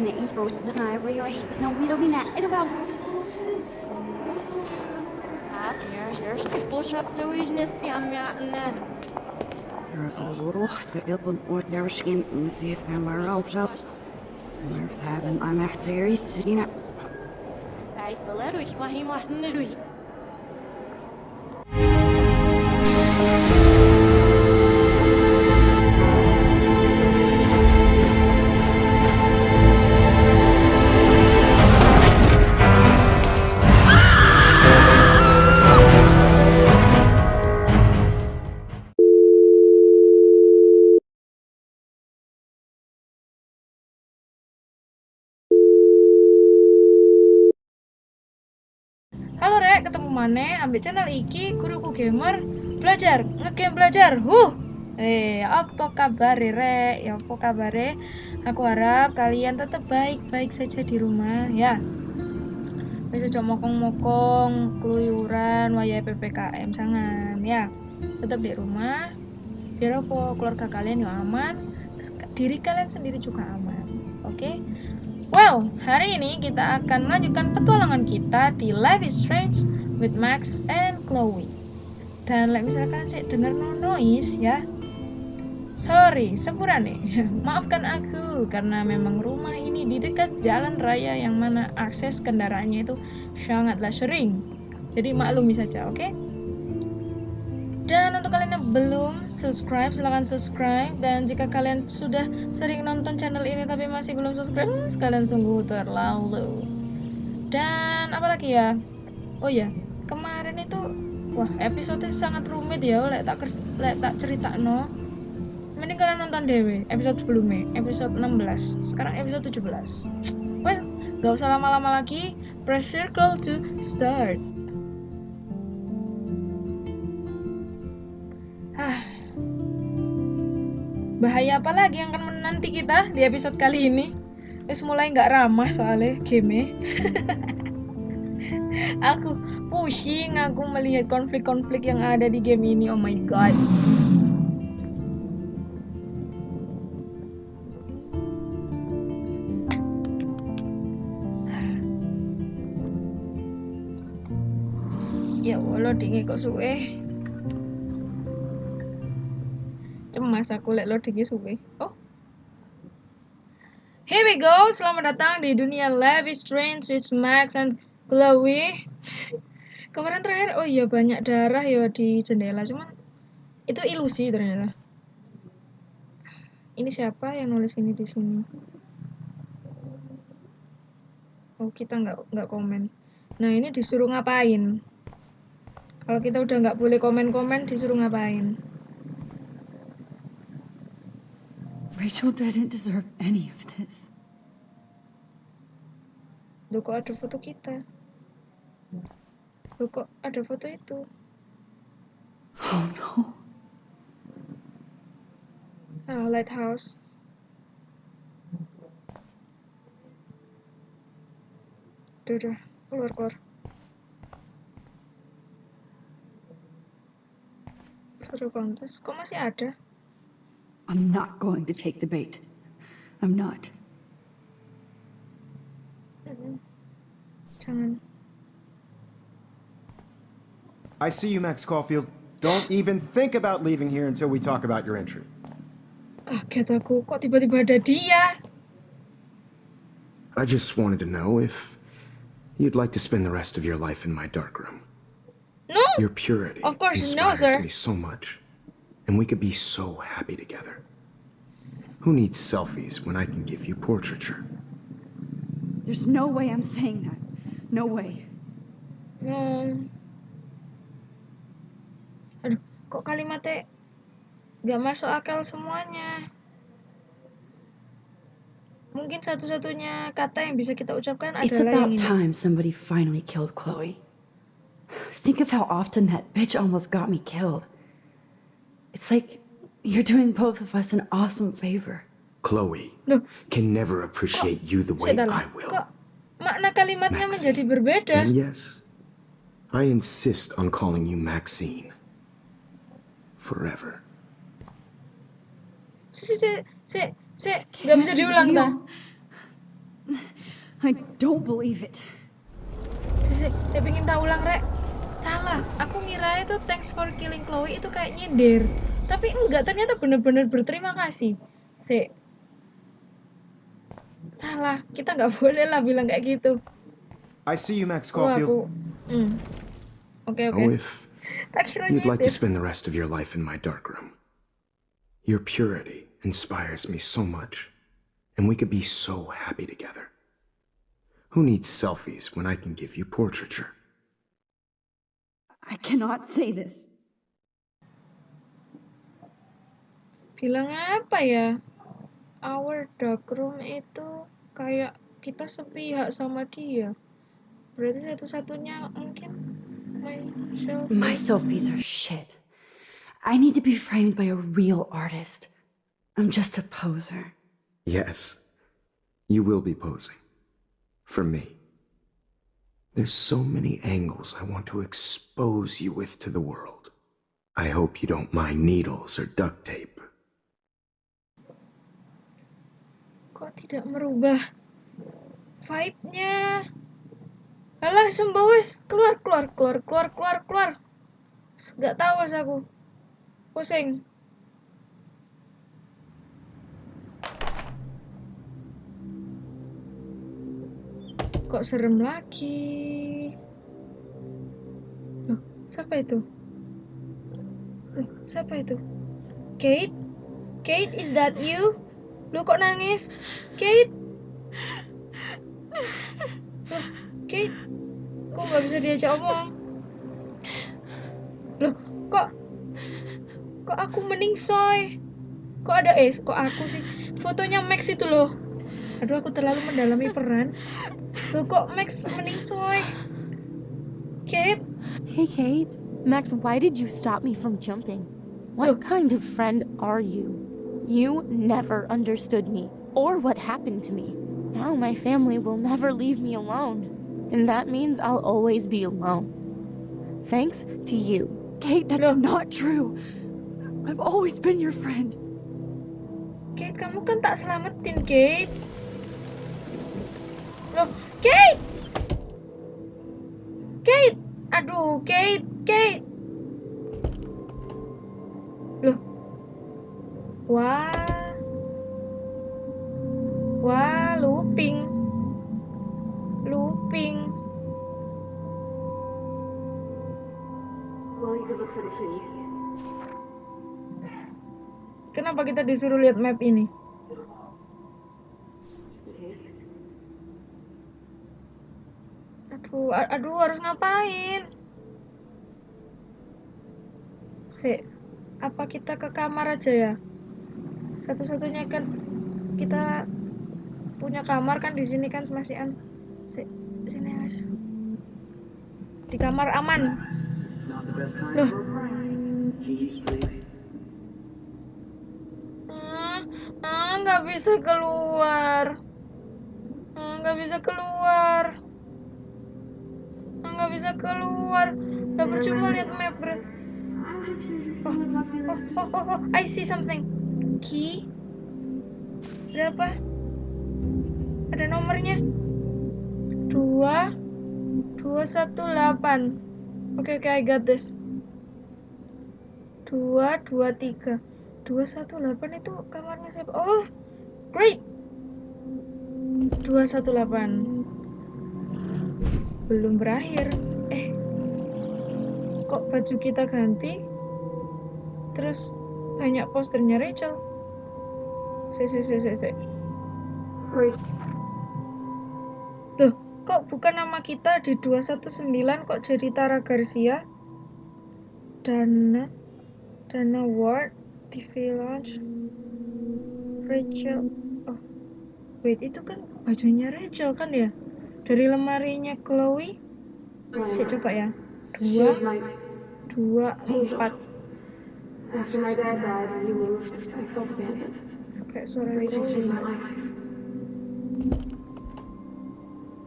ねいい子打ってな every year he's no we don't mean that in about Eerste push-up sowieso niet aan mij. Er is al rood, de wilden ooit daar misschien moeten zien en waar ook zat. Maar we hebben aan echt weer iets te zien. Hij wil er ook, maar hij mag. Mana? Ambil channel iki guruku gamer belajar ngegame belajar. Huh. Eh, apa kabar Rek? Ya apa kabar Aku harap kalian tetap baik-baik saja di rumah ya. Bisa coba mokong-mokong, keluyuran, wayai PPKM jangan ya. Tetap di rumah. Biar apa keluarga kalian yang aman, diri kalian sendiri juga aman. Oke? Okay? Well, hari ini kita akan melanjutkan petualangan kita di Life is Strange with Max and Chloe. Dan like misalkan sih denger no noise ya. Sorry, sepura nih. Maafkan aku karena memang rumah ini di dekat jalan raya yang mana akses kendaraannya itu sangatlah sering. Jadi maklumi saja, oke? Okay? Dan untuk kalian yang belum subscribe, silahkan subscribe. Dan jika kalian sudah sering nonton channel ini tapi masih belum subscribe, sekalian sungguh terlalu. Dan apalagi ya? Oh ya, kemarin itu, wah episode sangat rumit ya, lek tak lek tak cerita no. Mending kalian nonton dewe episode sebelumnya, episode 16. Sekarang episode 17. Well, gak usah lama-lama lagi. Press circle to start. bahaya apa lagi yang akan menanti kita di episode kali ini Wis mulai nggak ramah soalnya game aku pusing aku melihat konflik-konflik yang ada di game ini oh my god ya Allah dingin kok suwe cemas aku lek loading suwe. Oh. Here we go. Selamat datang di dunia Live is Strange with Max and Chloe. Kemarin terakhir, oh iya banyak darah ya di jendela, cuman itu ilusi ternyata. Ini siapa yang nulis ini di sini? Oh kita nggak nggak komen. Nah ini disuruh ngapain? Kalau kita udah nggak boleh komen-komen, disuruh ngapain? Rachel didn't deserve any of this. Loh kok ada foto kita? Loh kok ada foto itu? Oh no. Ah, lighthouse. Duh, duh. Keluar, keluar. Foto kontes. Kok masih ada? I'm not going to take the bait. I'm not. I see you, Max Caulfield. Don't even think about leaving here until we talk about your entry. Kaget aku, kok tiba-tiba ada dia? I just wanted to know if you'd like to spend the rest of your life in my darkroom. No. Your purity of course inspires no, sir. me so much and we could be so happy together. Who needs selfies when I can give you portraiture? There's no way I'm saying that. No way. Hmm. Kok kalimatnya gak masuk akal semuanya. Mungkin satu-satunya kata yang bisa kita ucapkan it's adalah. It's about time somebody finally killed Chloe. Think of how often that bitch almost got me killed. It's like you're doing both of us an awesome favor. Chloe can never appreciate you the way I will. Kok makna kalimatnya Maxine. menjadi berbeda? And yes, I insist on calling you Maxine. Forever. Si, si, si, si, si. Gak bisa diulang, ta? I don't believe it. Sisi, saya pengen tahu ulang rek. Salah, aku ngira itu thanks for killing Chloe itu kayak nyindir. Tapi enggak, ternyata bener-bener berterima kasih. Si. Salah, kita nggak boleh lah bilang kayak gitu. I see you, Max Oh, aku. Caulfield. Hmm. Oke, oke. Oh, if you'd like to spend the rest of your life in my dark room. Your purity inspires me so much, and we could be so happy together. Who needs selfies when I can give you portraiture? I cannot say this. Bilang apa ya? Our dark room itu kayak kita sepihak sama dia. Berarti satu-satunya mungkin myself. My selfies are shit. I need to be framed by a real artist. I'm just a poser. Yes, you will be posing. For me. There's so many angles I want to expose you with to the world. I hope you don't mind needles or duct tape. Kok tidak merubah vibe-nya? Alah, sembawis, keluar, keluar, keluar, keluar, keluar, keluar. S- Gak tahu as aku. Pusing. Kok serem lagi? Loh, siapa itu? Loh, siapa itu? Kate? Kate, is that you? Loh, kok nangis? Kate? Loh, Kate? Kok nggak bisa diajak omong? Loh, kok... Kok aku meningsoy? Kok ada... Eh, kok aku sih? Fotonya Max itu loh. Aduh, aku terlalu mendalami peran. Loh, kok Max meningsoy? Kate? Hey, Kate. Max, why did you stop me from jumping? What Look. kind of friend are you? You never understood me or what happened to me. Now my family will never leave me alone. And that means I'll always be alone. Thanks to you. Kate, that's No. not true. I've always been your friend. Kate, kamu kan tak selamatin, Kate. Loh, Kate! Kate! Aduh, Kate, Kate! Loh. Wah. Kenapa kita disuruh lihat map ini? Aduh, aduh harus ngapain? Si, apa kita ke kamar aja ya? Satu-satunya kan kita punya kamar kan di sini kan masih an. Si, sini mas. Di kamar aman. Loh. Ah, ah, nggak bisa keluar. Ah, nggak bisa keluar. Nggak bisa keluar. Udah percuma lihat map berat. Oh, oh, oh, oh, oh, I see something. Key. Berapa? Ada nomornya. Dua, dua satu delapan. Oke oke, I got this. Dua, dua tiga. Dua satu delapan itu kamarnya siapa? Oh, great. Dua satu delapan. Belum berakhir. Eh, kok baju kita ganti? Terus banyak posternya Rachel. Si, si, si, si, si. Tuh, kok bukan nama kita di 219 kok jadi Tara Garcia? Dana Dana Ward TV Lounge Rachel Oh Wait itu kan bajunya Rachel kan ya Dari lemarinya Chloe? Saya coba ya. Dua Dua Empat. After my dad died and he moved, I felt abandoned. Kayak suara Chloe.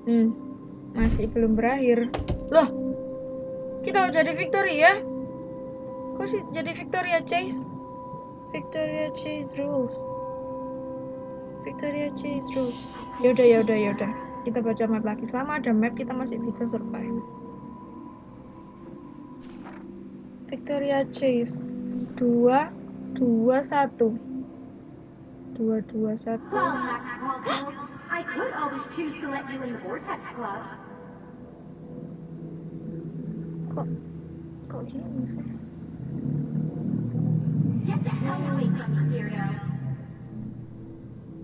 Hmm Masih belum berakhir. Loh Kita mau jadi Victoria Kok sih jadi Victoria Chase Victoria Chase rules Victoria Chase rules Yaudah yaudah yaudah kita baca map lagi. Selama ada map kita masih bisa survive. Victoria Chase. Dua, dua, satu. Dua, dua, satu. I could always choose to let you in the Vortex Club. Kok, kok gini sih? Get the hell away from me, weirdo.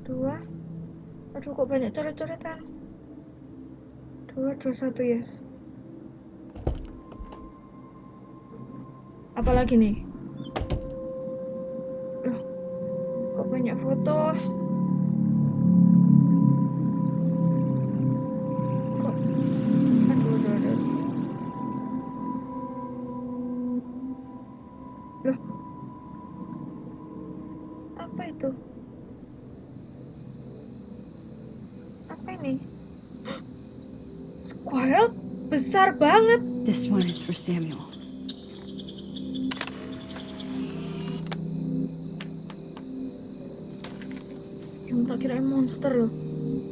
Dua. Aduh, kok banyak coret-coretan. Dua, dua, satu, yes. Apalagi nih? Loh, kok banyak foto? Monster loh.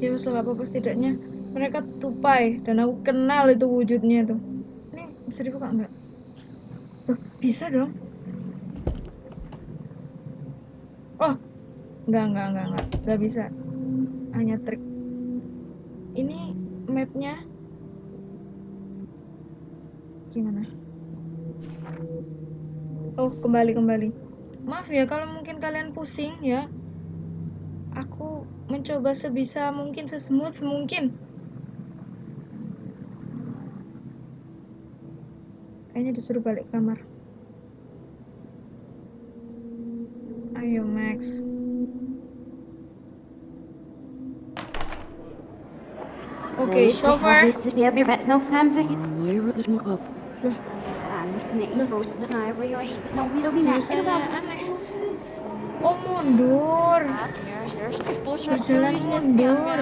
Ya wes lah, apa-apa setidaknya mereka tupai dan aku kenal itu wujudnya tuh. Ini bisa dibuka nggak? Loh, bisa dong. Oh, nggak nggak nggak nggak nggak bisa. Hanya trik. Ini mapnya gimana? Oh, kembali kembali. Maaf ya kalau mungkin kalian pusing ya. Mencoba sebisa mungkin sesmooth mungkin. Kayaknya disuruh balik kamar. Ayo Max. Oke, so far. Oh mundur. Berjalan mundur.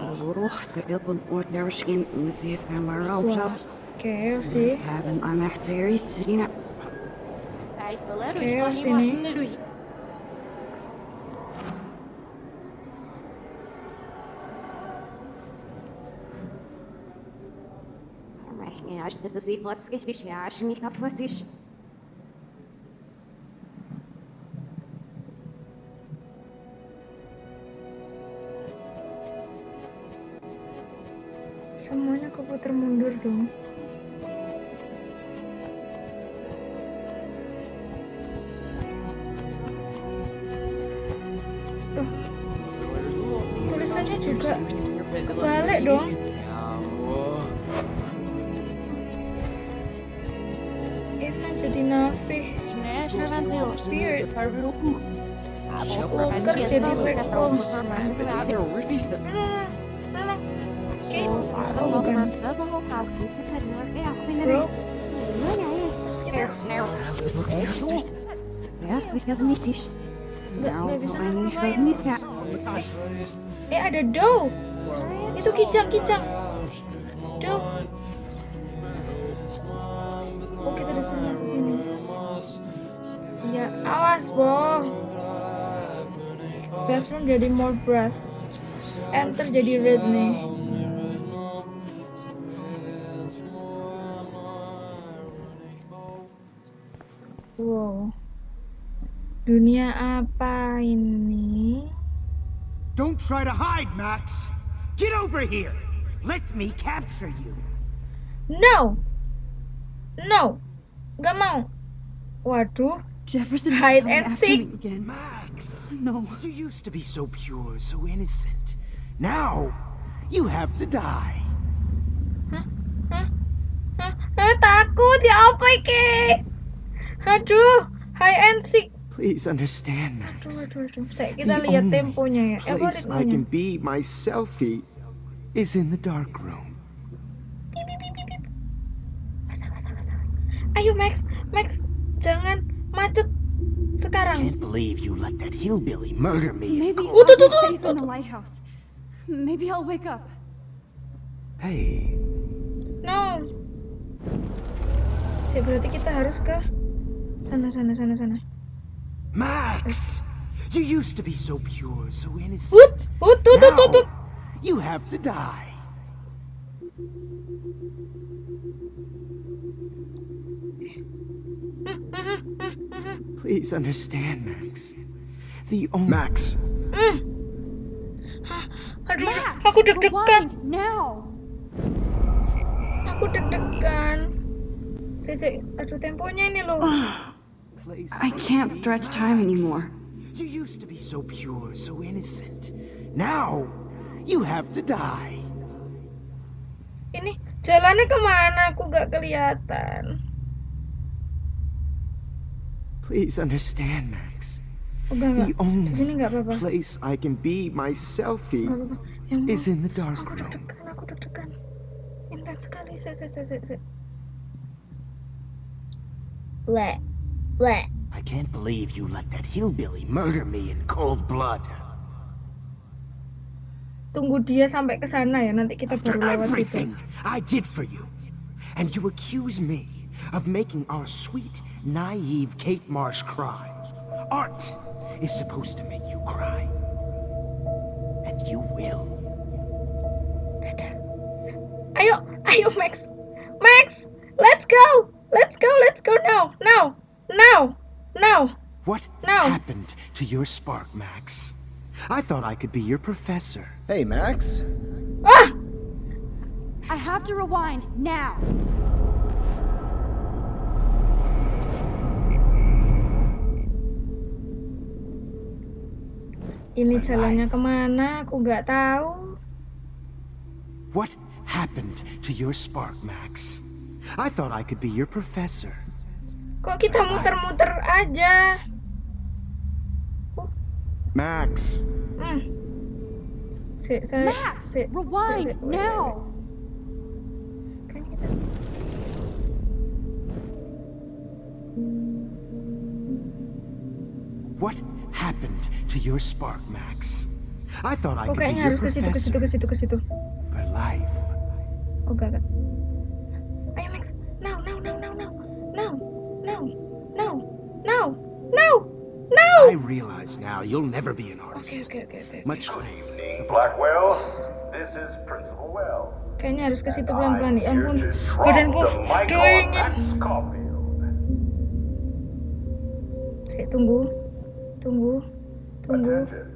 الروح تبيض ordinary skin with the ephemera of shops. Okay, I see. Hebben aan echteri Serena. Okay, I see. Ich bin auf sie, was ich nicht herrschen, ich hab was ich. Semuanya keputar mundur dong. Nggak nggak bisa ngapa-ngapain. Eh ada Doe. Itu kijang kijang. Doe. Oh kita disuruh masuk sini. Iya awas boh. Bathroom jadi more brass. Enter jadi red nih. Wow. Dunia apa ini? Don't try to hide, Max! Get over here! Let me capture you! No. No. Gak mau. Waduh. Jefferson Hide and after seek. me again. Max! No. You used to be so pure, so innocent. Now, you have to die. Hah? Hah? Hah, takut ya apa iki? Aduh, high and sick. Please understand, Max. aduh, aduh. Saya kita The lihat only temponya ya. Eh, place I can be my selfie is in the dark room. Masa, masa, masa, masa. Ayo Max, Max, jangan macet sekarang. Can't believe you let that hillbilly murder me. Maybe. Oh, tuh, I'll tuh, tuh, tuh, in the tuh. lighthouse. Maybe I'll wake up. Hey, No. Sih, berarti kita harus ke sana, sana, sana, sana. Max! You used to be so pure, so innocent. Wut, wut, tuh, tuh, tuh, tuh. Now, you have to die. Please understand, Max. The only Max! Aduh, Max, aku deg-degan. rewind now. Aku deg-degan. Si, si, aduh temponya ini loh. Ah. Place I can't stretch time anymore. You used to be so pure, so innocent. Now, you have to die. Ini jalannya kemana? Aku gak kelihatan. Please understand, Max. Oh, The enggak. Di sini only apa-apa. place I can be myself Nggak in apa-apa. Yang is in the dark Aku room. deg-degan, aku deg-degan. Intens sekali. Si, si, si, si, si. I can't believe you let that hillbilly murder me in cold blood. Tunggu dia sampai ke sana ya. Nanti kita After baru lewat situ. everything I did for you. And you accuse me of making our sweet, naive Kate Marsh cry. Art is supposed to make you cry. And you will. Dadah. Ayo, ayo Max. Max, let's go. Let's go, let's go now. Now. Now. Now. What No. happened to your spark, Max? I thought I could be your professor. Hey, Max! Ah! I have to rewind now. Ini jalannya kemana? Aku nggak tahu. What happened to your spark, Max? I thought I could be your professor. Kok kita muter-muter aja? Max! Hmm. Si, saya, Max, si, rewind si, si, now. Kan kita What happened to your spark, Max? I thought I could be your harus ke situ, ke situ, professor ke situ, ke situ. for life. Oh, gak, gak. Ayo Max, now, now, I realize now you'll never be an Oke, artist. oke, oke, oke. Much less. evening, Blackwell. This is Principal Wells. Kayaknya harus ke situ pelan-pelan nih. Ya here ampun, badanku the mic on dingin. Max tunggu, tunggu, tunggu. Attention.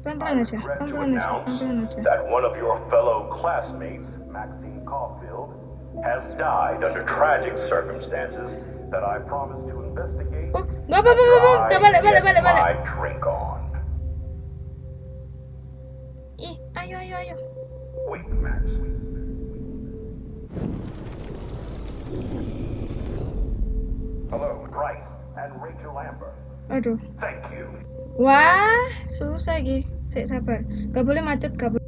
Pelan-pelan aja, Regret pelan-pelan aja, announce pelan-pelan aja. that one of your fellow classmates, Maxine Caulfield, has died under tragic circumstances that I promised to investigate. Nggak apa-apa, I balik, balik, balik, balik. Ih, ayo, ayo, ayo. Wait, Max. Hello, Bryce and Rachel Amber. Aduh. Thank you. Wah, susah Gi. Sik, sabar. Gak boleh macet, gak boleh.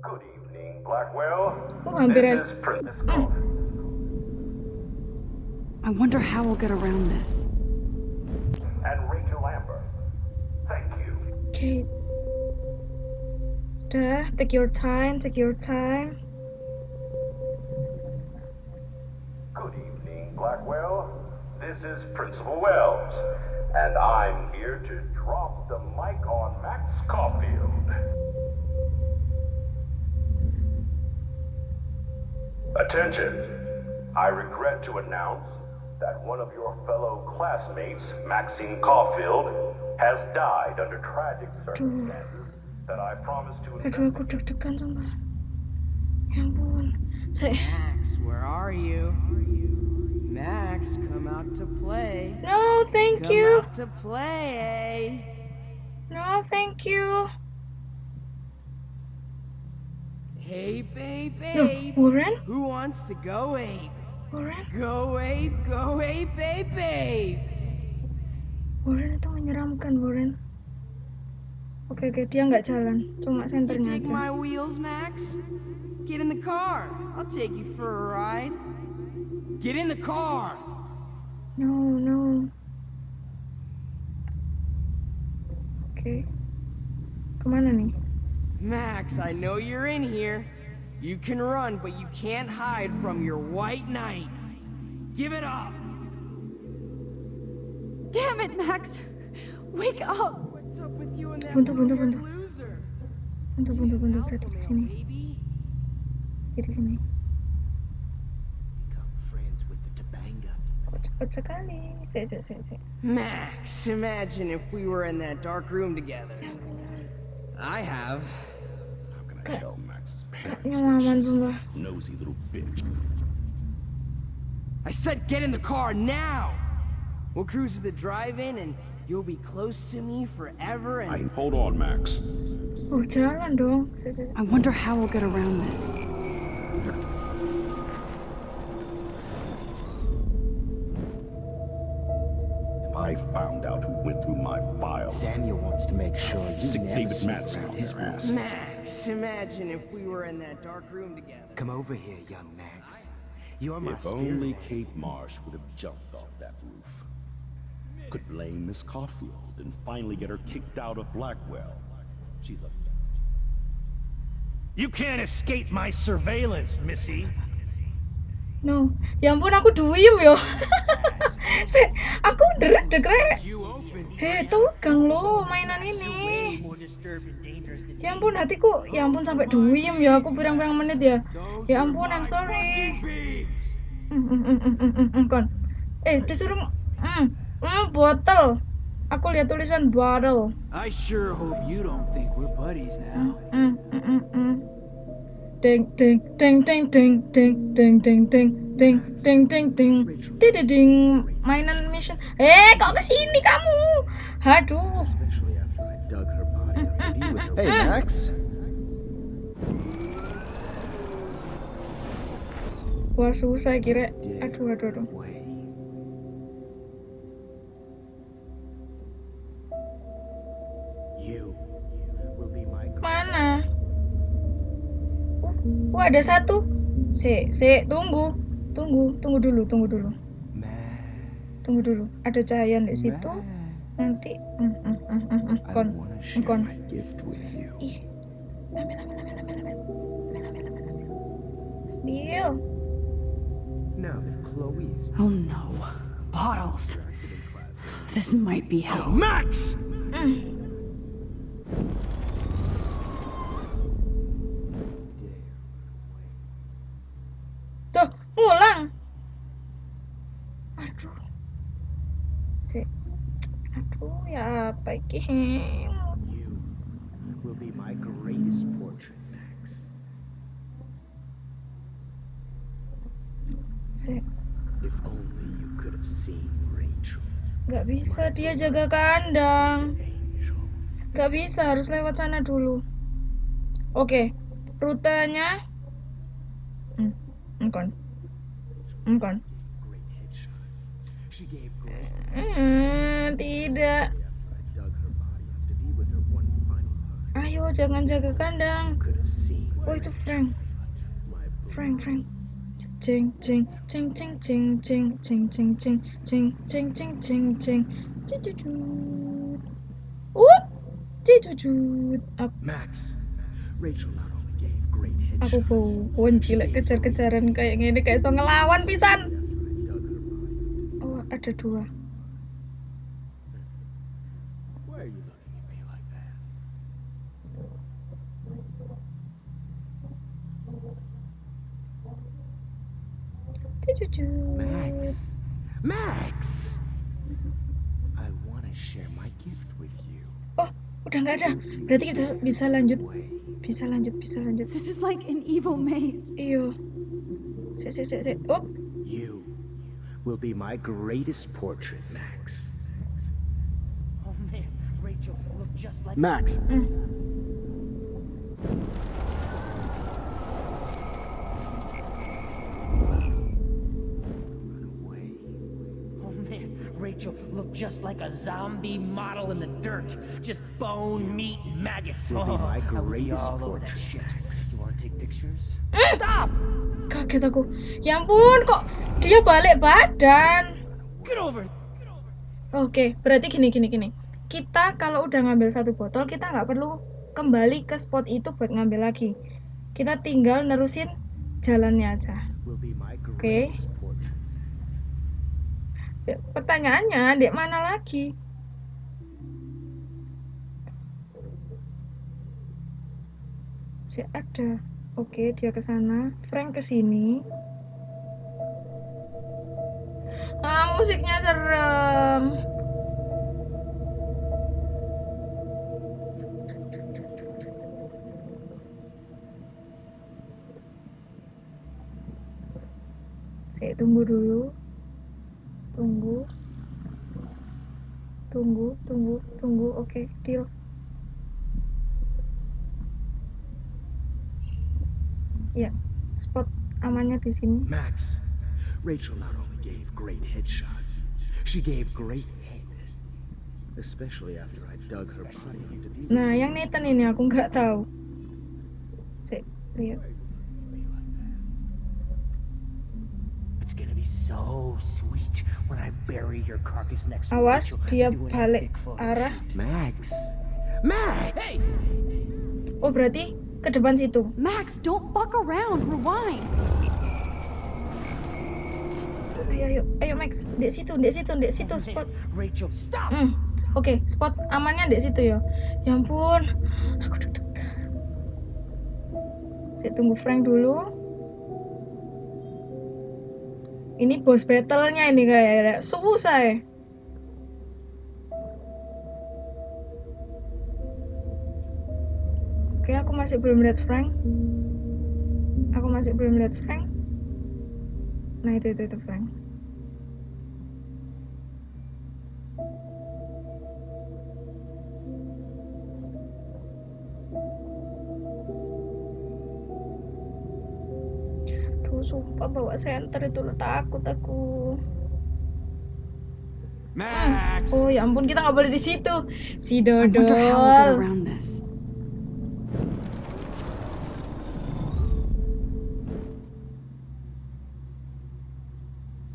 Good evening, Blackwell. Oh, hampir This is. I wonder how we'll get around this. and Rachel Amber. Thank you. Kate. Udah, take your time, take your time. Good evening, Blackwell. This is Principal Wells, and I'm here to drop the mic on Max Caulfield. Attention. I regret to announce that one of your fellow classmates, Maxine Caulfield, has died under tragic circumstances that I promised to Aduh, aku investigate. deg-degan sumpah. Ya ampun. Saya... Max, where are you? Max, come out to play. No, thank Come you. out to play. Eh? No, thank you. Hey, babe, Loh, babe. Warren? Who wants to go ape? Warren? Go ape, go ape, babe, babe. Warren itu menyeramkan, Warren. Oke, oke, dia nggak jalan. Cuma senternya aja. my wheels, Max? Get in the car. I'll take you for a ride. Get in the car. No, no. Oke. Kemana nih? Max, I know you're in here. You can run, but you can't hide from your white knight. Give it up. Damn it, Max! Wake up! What's What's up with you and that Buntu, buntu, blue-haired buntu. loser? Buntu, buntu, buntu. Berarti di sini. Baby. Dia di sini. Become friends with the Tabanga. Kok cepet sekali. Sik, sik, sik, sik. Max, imagine if we were in that dark room together. I have. How can I tell Max's Kak parents? nyaman sumpah. Nosy little bitch. I said get in the car now! We'll cruise to the drive-in and you'll be close to me forever and... I hold on, Max. Oh. I wonder how we'll get around this. If I found out who went through my files, Samuel wants to make sure you Sick never David snoop Madsen around on his ass. Max, imagine if we were in that dark room together. Come over here, young Max. You're my if spirit. only Kate Marsh would have jumped off that roof. Could blame Miss Caulfield and finally get her kicked out of Blackwell. She's a You can't escape my surveillance, Missy. No. Ya ampun aku duyem yo. Sik, aku derek rek. You open Hei, tegang lo mainan ini. Ya ampun hatiku, ya ampun sampai duyem ya aku pirang-pirang menit ya. Ya ampun, I'm sorry. Mm, mm, mm, mm, mm, mm, mm, kon. Eh, disuruh mm, mm, botol. Aku lihat tulisan bottle. I sure hope you don't think we're buddies now. Mm, mm, mm, mm. Ding ding ding ding ding ding ding ding ding ding ding ding ding ding ding mainan mission. Eh, kok ke sini kamu? Aduh. Hey, Max. Wah susah kira. Aduh aduh aduh. Mana? Uh, uh, ada satu. Se, se, tunggu. Tunggu, tunggu dulu, tunggu dulu. man. Tunggu dulu. Ada cahaya di situ. Nanti mm, mm, mm, mm, mm. Kon. kon. Ih. Ambil, ambil, ambil, ambil, ambil. Ambil, ambil, ambil, ambil. Ambil. Now that Chloe is Oh no. Bottles. This might be hell. Max! Tuh, ngulang. Aduh. Se, aduh, ya apa you will be my greatest portrait, Max. Se, If only you could have seen Rachel. nggak bisa dia jaga kandang. Nggak bisa, harus lewat sana dulu. Oke, rutenya. Hmm, great Hmm, tidak. Ayo, jangan jaga kandang. Oh, itu Frank. Frank, Frank. Cing, cing, cing, cing, cing, cing, cing, cing, cing, cing, cing, cing, cing, cing. Uh. Up. Max, Rachel Aku kunci lek kejar-kejaran kayak gini kayak so ngelawan pisan. Oh, ada dua. Max, Max. I want to share my gift with you. Oh, udah nggak ada. Berarti kita bisa lanjut. Way. Bisa lanjut, bisa lanjut. This is like an evil maze. Iyo. Sik, sik, sik, sik. Oh, You will be my greatest portrait, Max. Oh man, Rachel looked just like Max, Run Rachel looked just like a zombie model in the dirt. Just bone, meat, and maggots. Will be Oh, my greatest portrait. You wanna take pictures? stop. Kaget aku. Ya ampun, kok dia balik badan. Get over. Oke, berarti gini gini gini. Kita kalau udah ngambil satu botol, kita nggak perlu kembali ke spot itu buat ngambil lagi. Kita tinggal nerusin jalannya aja. Greatest portrait pertanyaannya dia mana lagi? Si ada. Oke dia ke sana. Frank ke sini. Ah musiknya serem. Saya tunggu dulu. Tunggu. Tunggu, tunggu, tunggu. Oke, deal. Ya, spot amannya di sini. Max, Rachel not only gave great headshots, she gave great head. Especially after I dug her body Nah, yang Nathan ini aku nggak tahu. Saya lihat. It's gonna be so sweet when I bury your carcass next to Awas, Rachel dia balik arah. Max! Max! Hey! Oh, berarti ke depan situ. Max, don't fuck around. Rewind. Ayo, ayo, ayo Max, di situ, di situ, di situ spot. Rachel, stop! Hmm. Oke, spot amannya di situ ya. Ya ampun, aku deg-degan. Saya tunggu Frank dulu. Ini boss battle-nya ini kayak susah ya. Oke, aku masih belum lihat Frank. Aku masih belum lihat Frank. Nah, itu itu itu Frank. Sumpah bawa senter itu lo takut aku. Max! Oh ya ampun kita nggak boleh di situ. Si Dodol.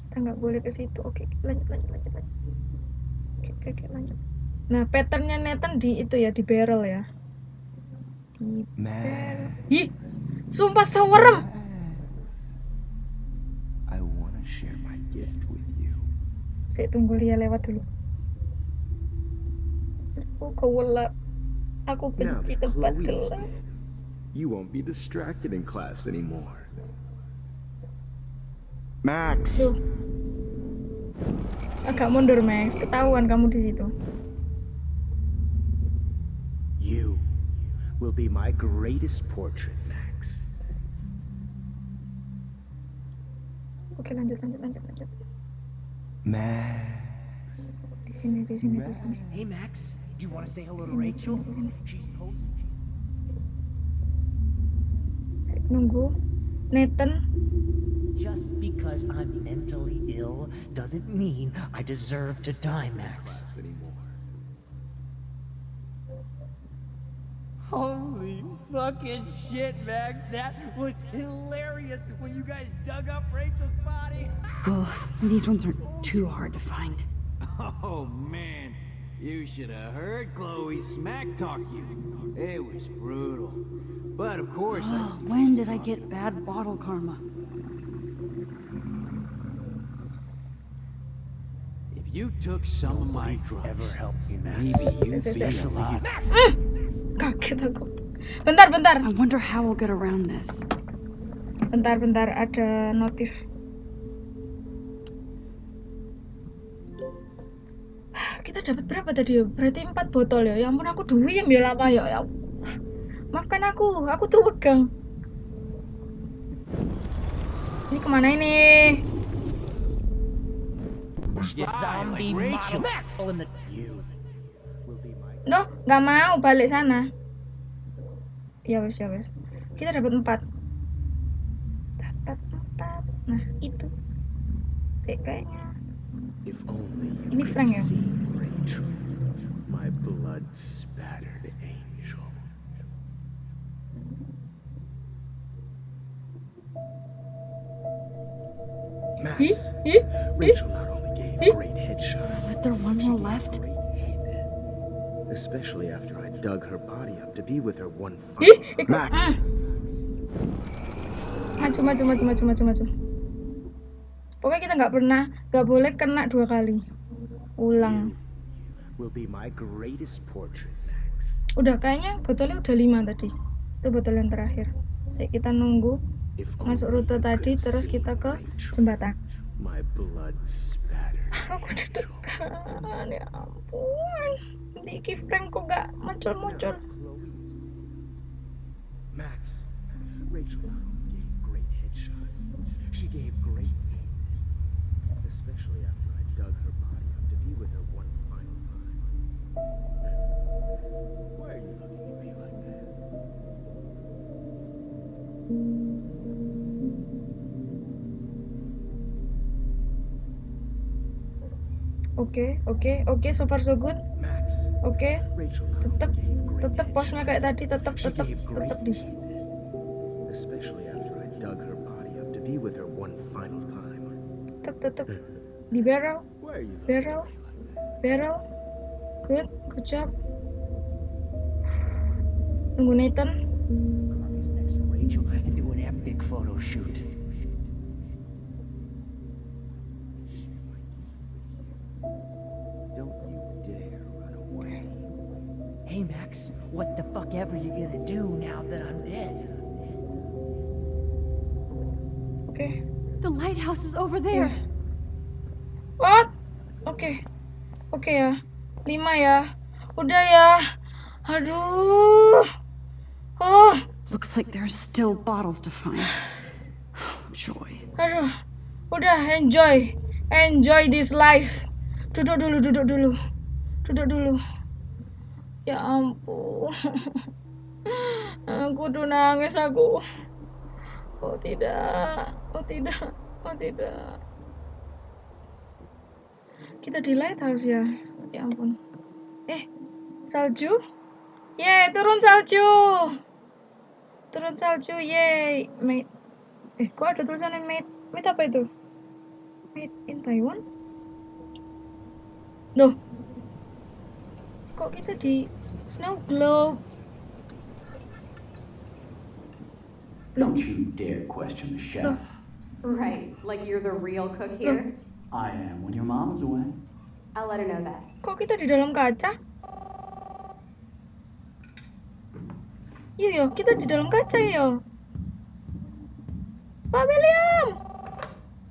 Kita nggak boleh ke situ. Oke, lanjut lanjut lanjut lanjut. Oke oke oke lanjut. Nah patternnya Nathan di itu ya di barrel ya. Di Max, Ih, sumpah sewerem. Saya tunggu Lia lewat dulu. Aku gelap. Aku benci tempat gelap. you won't be distracted in class anymore. Max! Tuh. Agak mundur Max, ketahuan kamu di situ. You will be my greatest portrait, Max. Oke lanjut lanjut lanjut lanjut. Max. Di sini di sini di sini. Hey, Max, do you want to say hello to Rachel? sini, sini. She's posing. Saya nunggu. Nathan, Just because I'm mentally ill doesn't mean I deserve to die, Max. Class anymore. Holy fucking shit, Max. That was hilarious when you guys dug up Rachel's body. Well, these ones aren't too hard to find. Oh man, you should have heard Chloe smack talk you. It was brutal. But of course, Oh, see when did I get bad bottle karma? You took some of my drugs, Ever help me, Max? maybe be say. alive. kaget aku. Bentar bentar. I wonder how we'll get around this. Bentar bentar ada notif. Kita dapat berapa tadi ya? Berarti empat botol ya. Ya ampun aku duyem ya lama ya. ya. Maafkan aku, aku tuh wegang. Ini ke mana ini? You zombie Rachel. model in the You will be my No, nggak mau balik sana. Ya wes ya wes. Kita dapat empat. Dapat empat. Nah itu. Saya kayaknya. Ini Frank ya? see Rachel, my blood spattered angel. Max. Ih, ih, ih. Rachel not Was there one more left? Especially after I dug her body up to be with her one final. Max! Ah. Maju, maju, maju, maju, maju, maju. Pokoknya kita nggak pernah, nggak boleh kena dua kali. Ulang. Will be my greatest portrait, Max. Udah kayaknya botolnya udah lima tadi. itu botol yang terakhir saya kita nunggu masuk rute tadi terus kita ke jembatan My blood. Aku deg-degan ya ampun Diki Frank kok gak muncul-muncul Max, Rachel gave great headshots. She gave great especially after I dug her body up to be with her one final time. Why are you looking at me like that? Oke oke oke so far so good oke Rachel tetep tetep posnya kayak tadi tetep tetep tetep di tetep tetep. Di barrel. Barrel. barrel. Good good job. Nunggu Nathan. Carly's next to Rachel and do an epic photo shoot. What the fuck ever you gonna do now that I'm dead? oke The lighthouse is over there. what oke oke ya lima ya udah ya aduh oh Looks like there's still bottles to find. Joy. Aduh, udah enjoy, enjoy this life. Duduk dulu, duduk dulu, duduk dulu. Ya ampun, aku tuh nangis aku. Oh tidak, oh tidak, oh tidak. Kita di lighthouse ya, ya ampun. Eh, salju? Yeay, turun salju. Turun salju, yeay. Mate. Eh, kok ada tulisannya made? Made apa itu? Made in Taiwan? Loh. Cookie the tea. Snow globe. Don't you dare question the chef. Right, like you're the real cook here? I am when your mom's away. I'll let her know that. 거기 다리 저런 거 아자? 얘 kita di dalam kaca 아자예요. Pak William!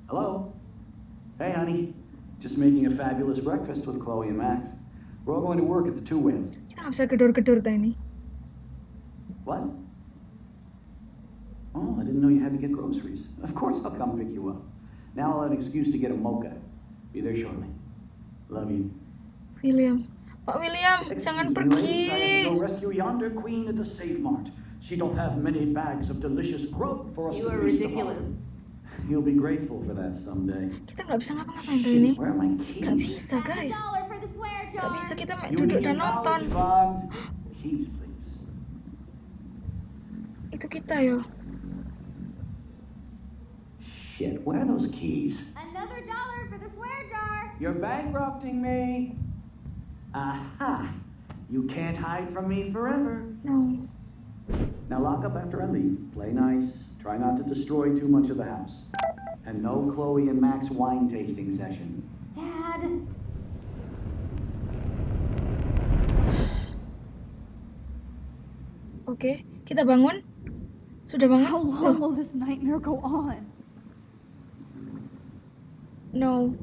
Hello. Hey, honey. Just making a fabulous breakfast with Chloe and Max. We're all going to work at the Two Whales. Kita nggak bisa gedor-gedor ta ini. What? Oh, I didn't know you had to get groceries. Of course I'll come pick you up. Now I'll have an excuse to get a mocha. Be there shortly. Love you. William. Pak William, jangan Excuse me, ladies, I have to pergi. go rescue yonder queen at the Save Mart. She don't have many bags of delicious grub for us You to are feast ridiculous. upon. You'll be grateful for that someday. Kita nggak bisa ngapa-ngapain tuh ini. Where are my keys? Nggak bisa guys. Dollar for the swear Nggak bisa kita main You duduk dan nonton. college fund. Keys, please. Itu kita yo. Shit, where are those keys? Another dollar for the swear jar. You're bankrupting me. Aha. You can't hide from me forever. No. Now lock up after I leave. Play nice. Try not to destroy too much of the house. And no Chloe and Max wine tasting session. Dad. Oke, kita bangun. Sudah bangun? How long Loh, will this nightmare go on? no.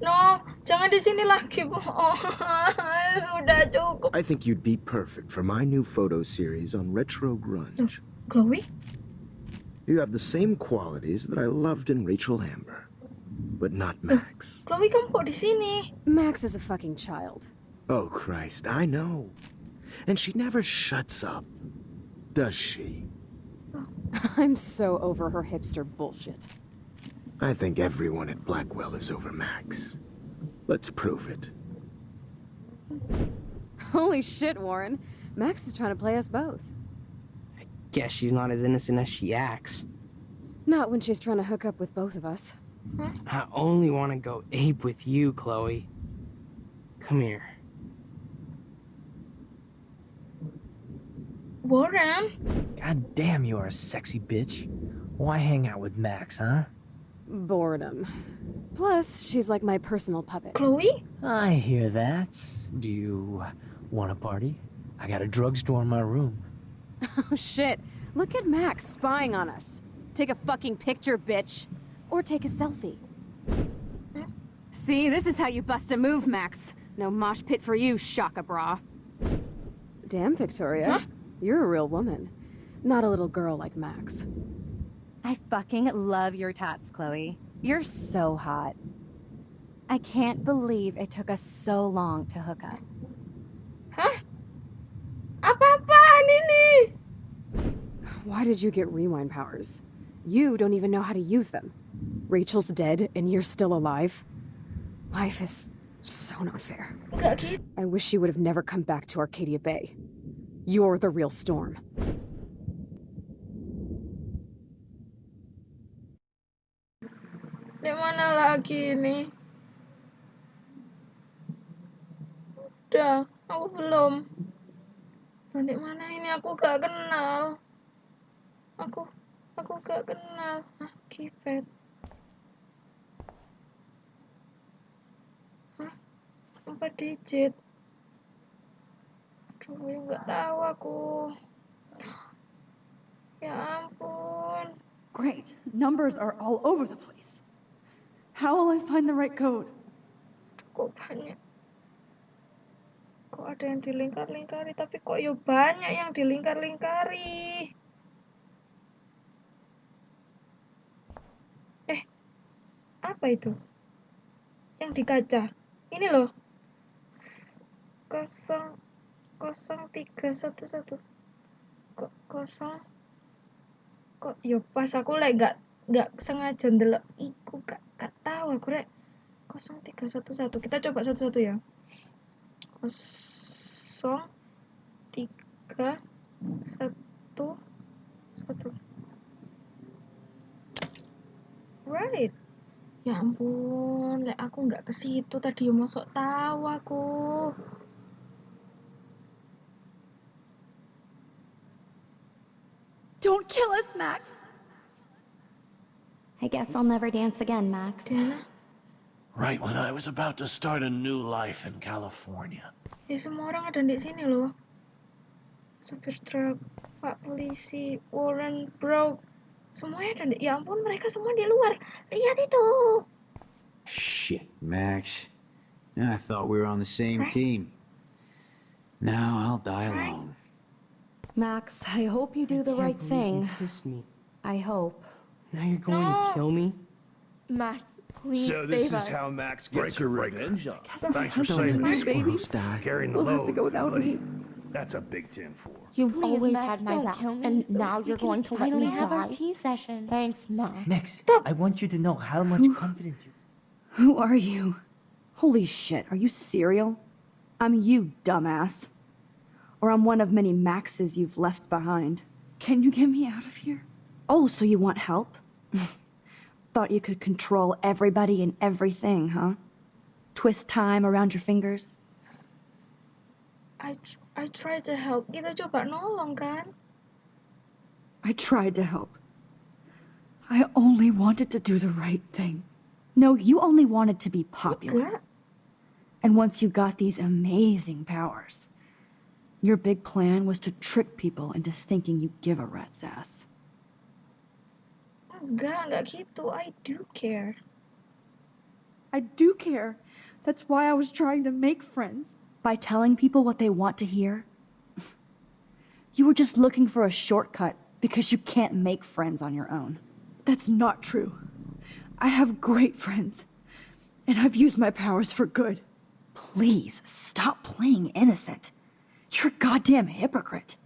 No, jangan di sini lagi, Bu. Oh, sudah cukup. I think you'd be perfect for my new photo series on retro grunge. Chloe? You have the same qualities that I loved in Rachel Amber, but not Max. Chloe kamu kok di sini? Max is a fucking child. Oh, Christ, I know. And she never shuts up, does she? I'm so over her hipster bullshit. I think everyone at Blackwell is over Max. Let's prove it. Holy shit, Warren. Max is trying to play us both. I guess she's not as innocent as she acts. Not when she's trying to hook up with both of us. I only want to go ape with you, Chloe. Come here. Warren? God damn, you are a sexy bitch. Why hang out with Max, huh? Boredom. Plus, she's like my personal puppet. Chloe? I hear that. Do you want a party? I got a drugstore in my room. Oh shit. Look at Max spying on us. Take a fucking picture, bitch. Or take a selfie. See, this is how you bust a move, Max. No mosh pit for you, Shaka Bra. Damn, Victoria. You're a real woman. Not a little girl like Max. I fucking love your tats, Chloe. You're so hot. I can't believe it took us so long to hook up. Huh? Apa-apaan ini? Why did you get rewind powers? You don't even know how to use them. Rachel's dead and you're still alive. Life is so not fair. Enggak. I wish you would have never come back to Arcadia Bay. You're the real storm. Di mana lagi ini? Udah, aku belum. Nah, di mana ini aku gak kenal. Aku aku gak kenal. Ah, keypad. Hah? Empat digit. Ya nggak tahu aku. Ya ampun. Great. Numbers are all over the place. How will I find the right code? Kok banyak? Kok ada yang dilingkar-lingkari, tapi kok ya banyak yang dilingkar-lingkari. Eh, apa itu? Yang di kaca. Ini loh. Kosong, kosong tiga satu satu. Kok kosong? Kok ya pas aku lek gak gak sengaja ndelok iku gak gak tahu aku lek. 0311 kita coba satu-satu ya. kosong tiga satu satu. Right. Ya ampun lek aku nggak ke situ tadi ya masuk tahu aku Don't kill us, Max. I guess I'll never dance again, Max. Right when I was about to start a new life in California. ya semua orang ada di sini loh supir truk pak polisi Warren Brook semuanya ada di ya ampun mereka semua di luar lihat itu Shit, Max. I thought we were on the same Right. team. Now I'll die alone. Max, I hope you do the right thing. Kissed me. I hope. Now you're going to kill me? Max, please so this save is us. how Max gets her revenge on. Thanks for saving let us. baby Carrying the We'll have load, to go without buddy. me. That's a big tin for. You've Please, always Max, had my back, kill me and so now we you're going to let me have our tea session. Thanks, Max. Max, stop. I want you to know how much confidence you. Who are you? Holy shit, are you serial? I'm you, dumbass. Or I'm one of many Maxes you've left behind. Can you get me out of here? Oh, so you want help? Thought you could control everybody and everything, huh? Twist time around your fingers? I tr- I try to help kita coba nolong kan I tried to help. I only wanted to do the right thing. No, you only wanted to be popular. And once you got these amazing powers, your big plan was to trick people into thinking you give a rat's ass. Oh, enggak enggak gitu I do care I do care. That's why I was trying to make friends. By telling people what they want to hear? You were just looking for a shortcut because you can't make friends on your own. That's not true. I have great friends, and I've used my powers for good. Please stop playing innocent. You're a goddamn hypocrite.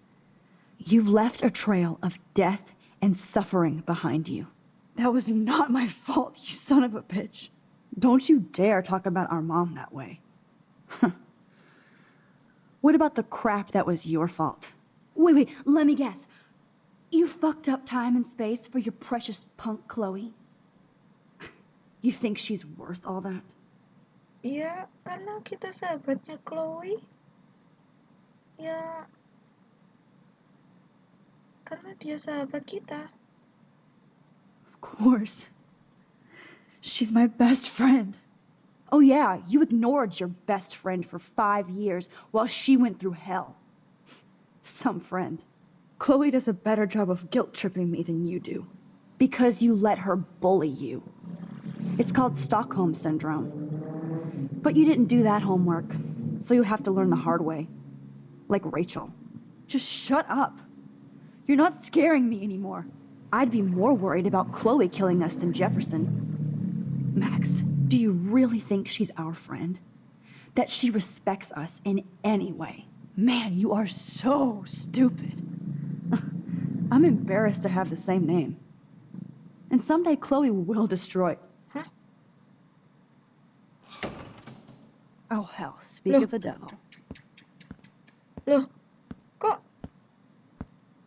You've left a trail of death and suffering behind you. That was not my fault, you son of a bitch. Don't you dare talk about our mom that way. what about the crap that was your fault? Wait, wait, let me guess. You fucked up time and space for your precious punk Chloe? You think she's worth all that? ya karena kita sahabatnya Chloe ya karena dia sahabat kita Of course. She's my best friend. Oh, yeah, you ignored your best friend for five years while she went through hell. Some friend. Chloe does a better job of guilt tripping me than you do. Because you let her bully you. It's called Stockholm Syndrome. But you didn't do that homework, so you have to learn the hard way. Like Rachel. Just shut up. You're not scaring me anymore. I'd be more worried about Chloe killing us than Jefferson. Max, do you really think she's our friend? That she respects us in any way? Man, you are so stupid. I'm embarrassed to have the same name. And someday Chloe will destroy. Huh? Oh hell, speak Loh. of the devil. Loh, kok...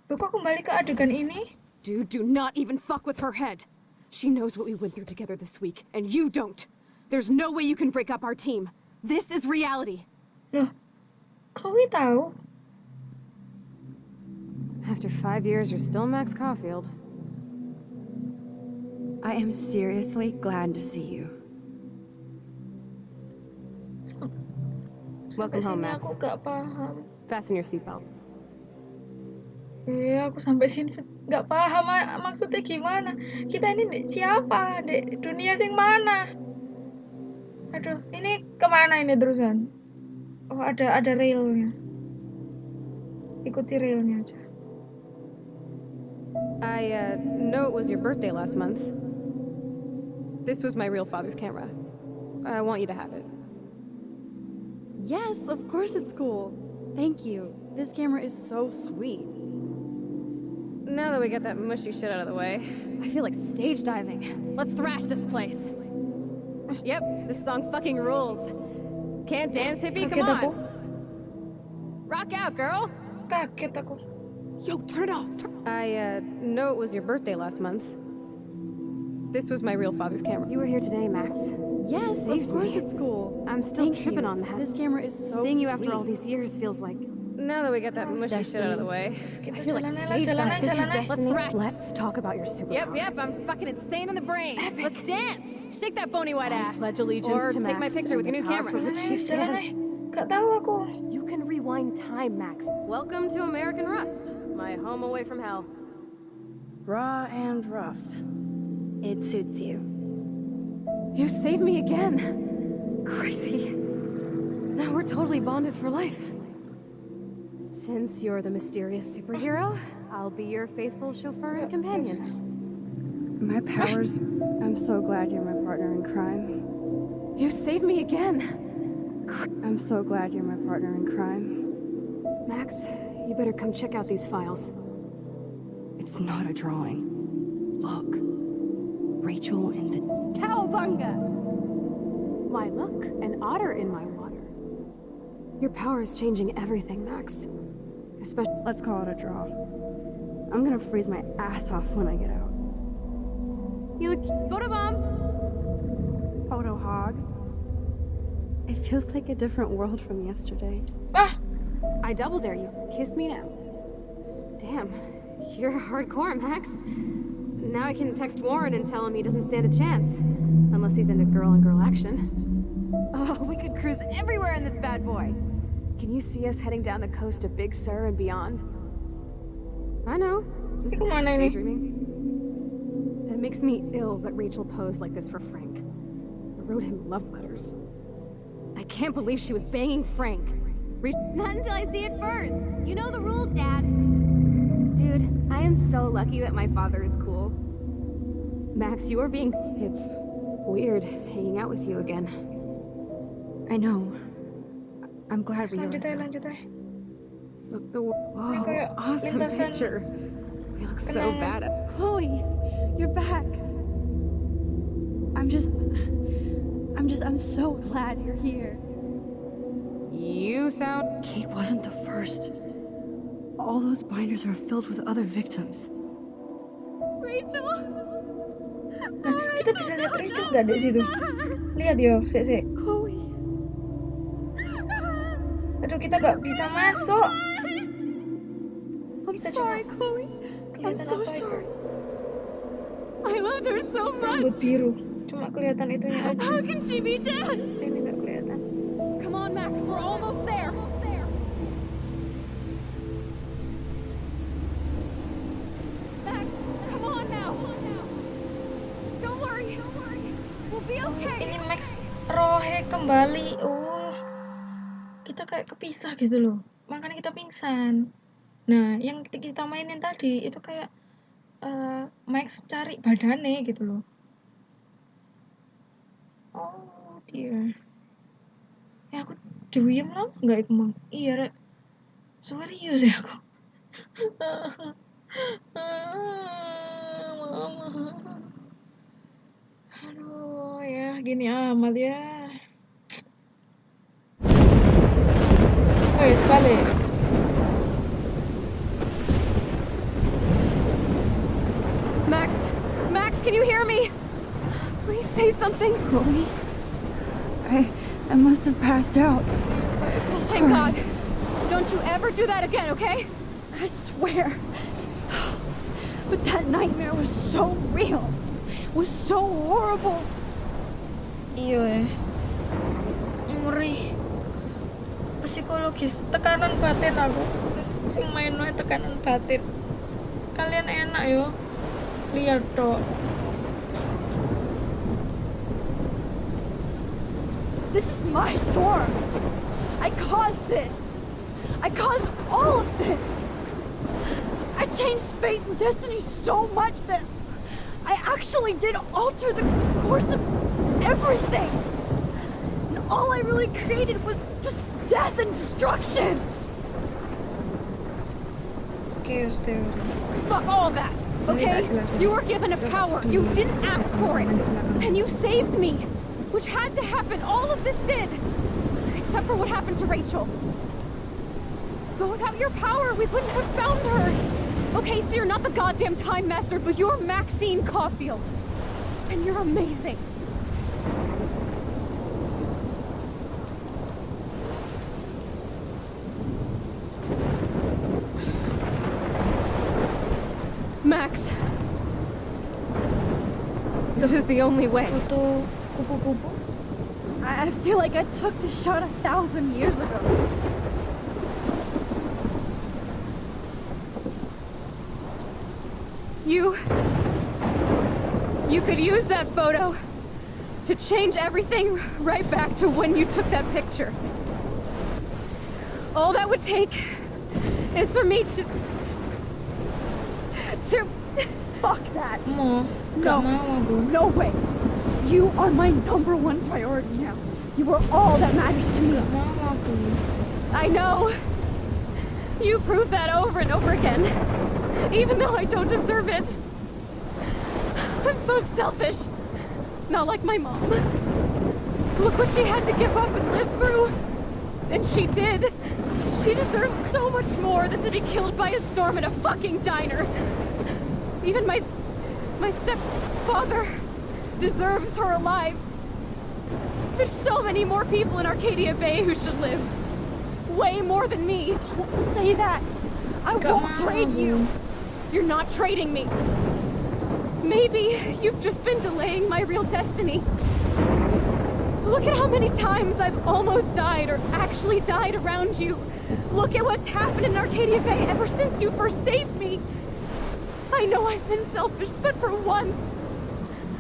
Loh, kok kembali ke adegan ini? Dude, do not even fuck with her head. She knows what we went through together this week, and you don't. There's no way you can break up our team. This is reality. Loh, Chloe tahu? After five years, you're still Max Caulfield. I am seriously glad to see you. Welcome Sampai home, sini Max. aku gak paham. Fasten your seatbelt. Eh, aku sampai sini se- nggak paham ma- maksudnya gimana. Kita ini di- siapa? Di dunia sing mana? Aduh, ini kemana ini terusan? Oh, ada ada railnya. Ikuti railnya aja. I, uh, know it was your birthday last month. This was my real father's camera. I want you to have it. Yes, of course it's cool. Thank you. This camera is so sweet. Now that we got that mushy shit out of the way, I feel like stage diving. Let's thrash this place. Yep, this song fucking rules. Can't dance, hippie? Come on. Rock out, girl. Kaget aku. Yo, turn it off. I, uh, know it was your birthday last month. This was my real father's camera. You were here today, Max. Yes, You of saved course me. it's cool. I'm still Thank tripping you. on that. This camera is so Seeing you after all these years feels like. Now that we got that mushy shit out of the way, I feel like jalan aja lah, stage dive. aja, jalan aja. Let's. Let's talk about your superpower. Yep, yep, I'm fucking insane in the brain. Epic. Let's dance. Shake that bony white I ass. pledge allegiance or to take my picture with your new camera. for which she Jalan aja. stands. Gak tahu aku. You can rewind time, Max. Welcome to American Rust, my home away from hell. Raw and rough. It suits you. You saved me again. Crazy. Now we're totally bonded for life. Since you're the mysterious superhero, I'll be your faithful chauffeur and companion. My powers. I'm so glad you're my partner in crime. You saved me again. I'm so glad you're my partner in crime. Max, you better come check out these files. It's not a drawing. Look. Rachel and the Cowabunga! Why, look, an otter in my water. Your power is changing everything, Max. Especially. Let's call it a draw. I'm gonna freeze my ass off when I get out. You look. Photobomb! Photo hog. It feels like a different world from yesterday. Ah, I double dare you. Kiss me now. Damn, you're hardcore, Max. Now I can text Warren and tell him he doesn't stand a chance. Unless he's into girl on girl action. Oh, we could cruise everywhere in this bad boy. Can you see us heading down the coast to Big Sur and beyond? I know. Just Kemana ini? daydreaming. That makes me ill that Rachel posed like this for Frank. I wrote him love letters. I can't believe she was banging Frank. Re- Not until I see it first. You know the rules, Dad. Dude, I am so lucky that my father is cool. Max, you are being. It's weird hanging out with you again. I know. I'm glad we lanjut are. aja, lanjut aja. Look, the kayak awesome picture. We look so bad. Chloe, you're back. I'm just. I'm just. I'm so glad you're here. You sound. Kate wasn't the first. All those binders are filled with other victims. Rachel! Kita bisa lihat Rachel nggak di situ? Lihat yo, sik sik. Aduh, kita nggak bisa masuk. Kita sorry, cuma kelihatan so apa sorry. I loved her so Rambut much! biru. Cuma kelihatan itunya aja. How can she be dead? Kayak kepisah gitu loh. Makanya kita pingsan. Nah yang kita mainin tadi itu kayak uh, Max cari badannya gitu loh. Oh dia. Ya aku diem lama nggak mang iya rek. Serius ya aku? Mama aduh ya gini amat ya Wes, balik. Max! Max, can you hear me? Please say something. Chloe? I... I must have passed out. Oh, thank God. Don't you ever do that again, okay? I swear. But that nightmare was so real. It Was so horrible. Iya. Ngeri. Eh, Psikologis tekanan batin aku. Sing main wae tekanan batin. Kalian enak yo. Lihat. This is my storm. I caused this. I caused all of this. I changed fate and destiny so much that I actually did alter the course of everything. And all I really created was just death and destruction. Chaos theory. Fuck all that, okay? You were given a power. You didn't ask for it. And you saved me. Which had to happen. All of this did. Except for what happened to Rachel. But without your power, we wouldn't have found her. Okay, so you're not the goddamn Time Master, but you're Maxine Caulfield. And you're amazing. Max. This is the only way. I feel like I took the shot a thousand years ago. You... You could use that photo to change everything right back to when you took that picture. All that would take is for me to... To... Fuck that. No. No. No way. You are my number one priority now. You are all that matters to me. I know. You proved that over and over again. Even though I don't deserve it. I'm so selfish. Not like my mom. Look what she had to give up and live through. And she did. She deserves so much more than to be killed by a storm in a fucking diner. Even my... my stepfather deserves her alive. There's so many more people in Arcadia Bay who should live. Way more than me. Don't say that. I won't trade you. You're not trading me. Maybe you've just been delaying my real destiny. Look at how many times I've almost died or actually died around you. Look at what's happened in Arcadia Bay ever since you first saved me. I know I've been selfish, but for once,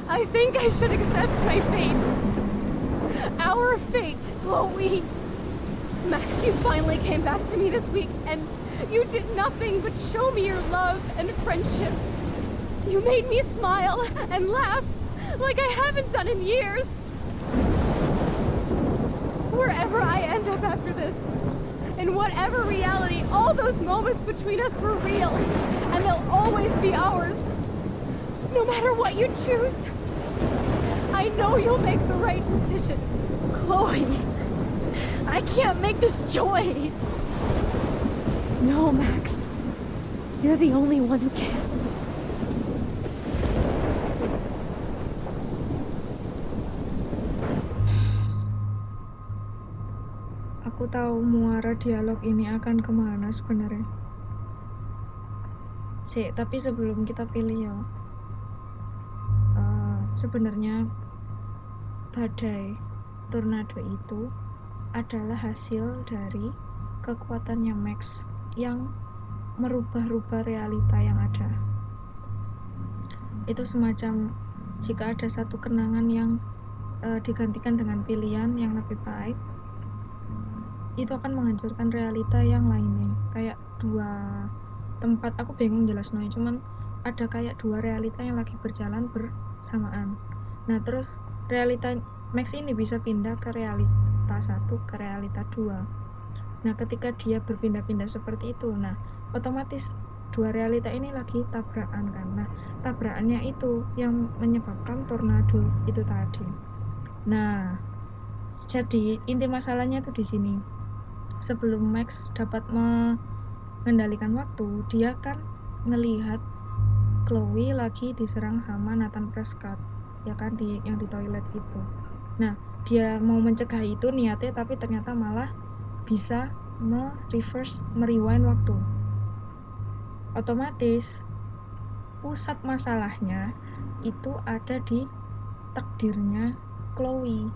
I think I should accept my fate. Our fate, Chloe. Max, you finally came back to me this week, and you did nothing but show me your love and friendship. You made me smile and laugh like I haven't done in years. Wherever I end up after this, in whatever reality, all those moments between us were real, and they'll always be ours. No matter what you choose, I know you'll make the right decision. Chloe, I can't make this choice. No, Max. You're the only one who can. Tahu muara dialog ini akan ke mana sebenarnya. Sih, tapi sebelum kita pilih ya, uh, sebenarnya badai tornado itu adalah hasil dari kekuatannya Max yang merubah-rubah realita yang ada. Itu semacam jika ada satu kenangan yang uh, digantikan dengan pilihan yang lebih baik itu akan menghancurkan realita yang lainnya. Kayak dua tempat aku bingung jelas no cuman ada kayak dua realita yang lagi berjalan bersamaan. Nah terus realita Max ini bisa pindah ke realita satu ke realita dua. Nah ketika dia berpindah-pindah seperti itu nah otomatis dua realita ini lagi tabrakan kan. Nah tabrakannya itu yang menyebabkan tornado itu tadi. Nah jadi inti masalahnya tuh di sini sebelum Max dapat mengendalikan waktu dia kan ngelihat Chloe lagi diserang sama Nathan Prescott ya kan di yang di toilet itu. Nah dia mau mencegah itu niatnya tapi ternyata malah bisa me-reverse, merewind waktu. Otomatis pusat masalahnya itu ada di takdirnya Chloe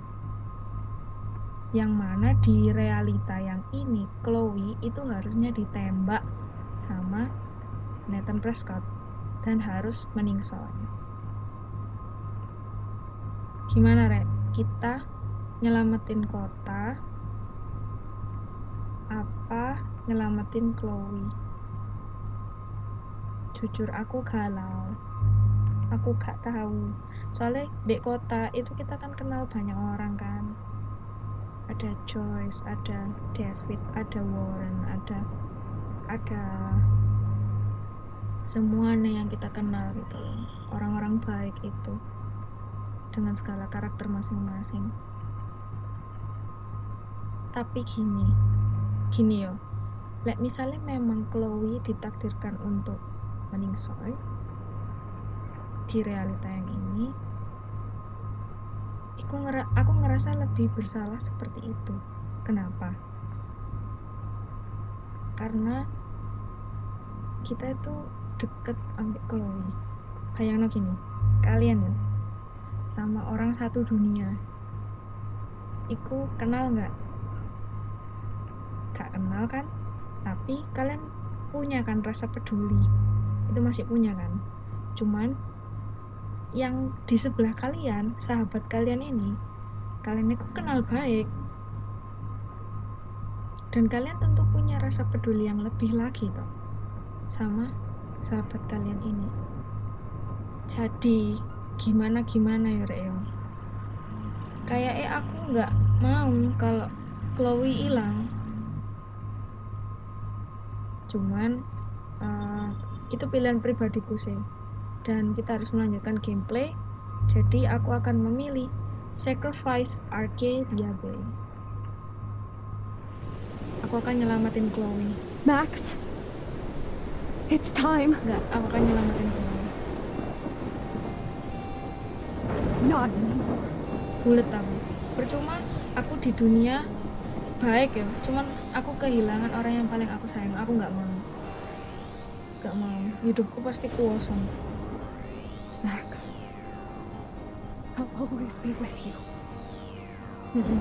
yang mana di realita yang ini Chloe itu harusnya ditembak sama Nathan Prescott dan harus meningsoy gimana rek? Kita nyelamatin kota apa nyelamatin Chloe? Jujur aku galau. Aku gak tahu. Soalnya di kota itu kita kan kenal banyak orang kan ada Joyce, ada David, ada Warren, ada ada semuanya yang kita kenal gitu orang-orang baik itu dengan segala karakter masing-masing. Tapi gini gini yo. Like misalnya memang Chloe ditakdirkan untuk meningsoy di realita yang ini aku, ngera aku ngerasa lebih bersalah seperti itu. Kenapa? Karena kita itu deket ambil Chloe. Bayangin gini kalian ya sama orang satu dunia. Iku kenal nggak? Gak kenal kan? Tapi kalian punya kan rasa peduli. Itu masih punya kan? Cuman yang di sebelah kalian, sahabat kalian ini, kalian itu kenal baik. Dan kalian tentu punya rasa peduli yang lebih lagi toh sama sahabat kalian ini. Jadi gimana gimana ya Reo? Kayak eh aku nggak mau kalau Chloe hilang. Cuman uh, itu pilihan pribadiku sih dan kita harus melanjutkan gameplay. Jadi aku akan memilih Sacrifice Arcadia Bay aku akan nyelamatin Chloe. Max It's time. Enggak, aku akan nyelamatin Chloe. Not Bulet aku. Percuma aku di dunia baik ya. Cuman aku kehilangan orang yang paling aku sayang. Aku nggak mau. Gak mau. Hidupku pasti kosong Max, I'll always be with you.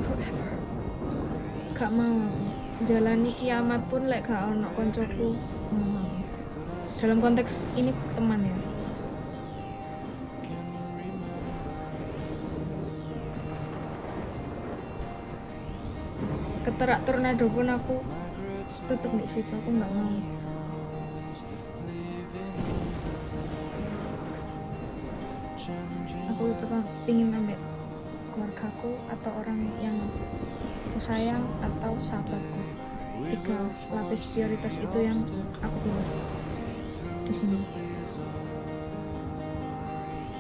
Forever. Gak mau jalani kiamat pun lek gak ono koncoku. Hmm. Dalam konteks ini teman ya. Keterak tornado pun aku tutup di situ aku nggak mau. Ingin ambil keluargaku atau orang yang aku sayang atau sahabatku. Tiga lapis prioritas itu yang aku pilih di sini.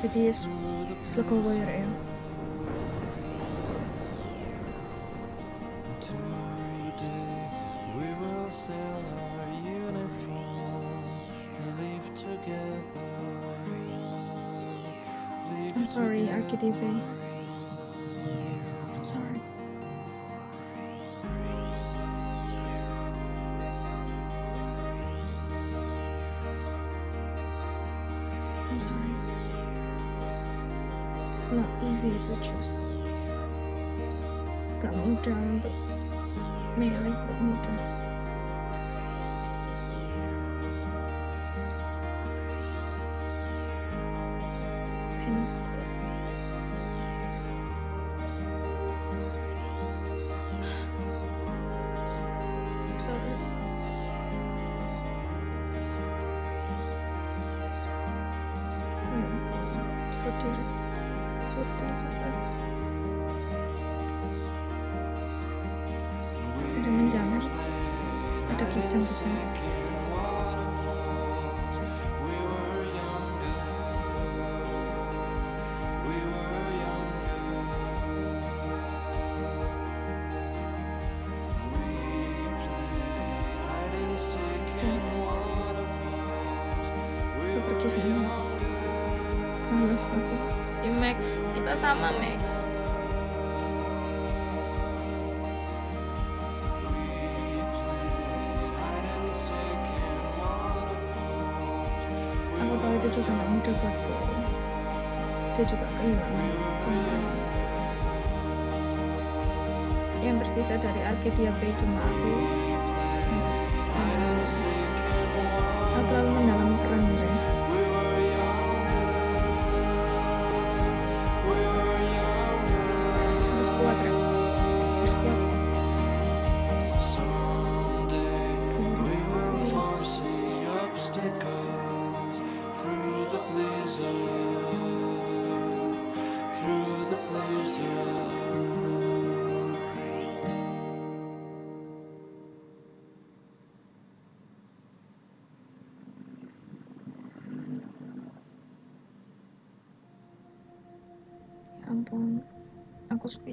Jadi slow warrior ya sorry, RKDB. I'm sorry. I'm sorry. It's not easy to choose. Gak mudah untuk milih, pergi sana kalau aku. Ya Max kita sama Max. Aku tahu itu juga gak mudah buatku dia juga kehilangan semua yang tersisa dari Arcadia Bay cuma aku Max. Aku terlalu mendalam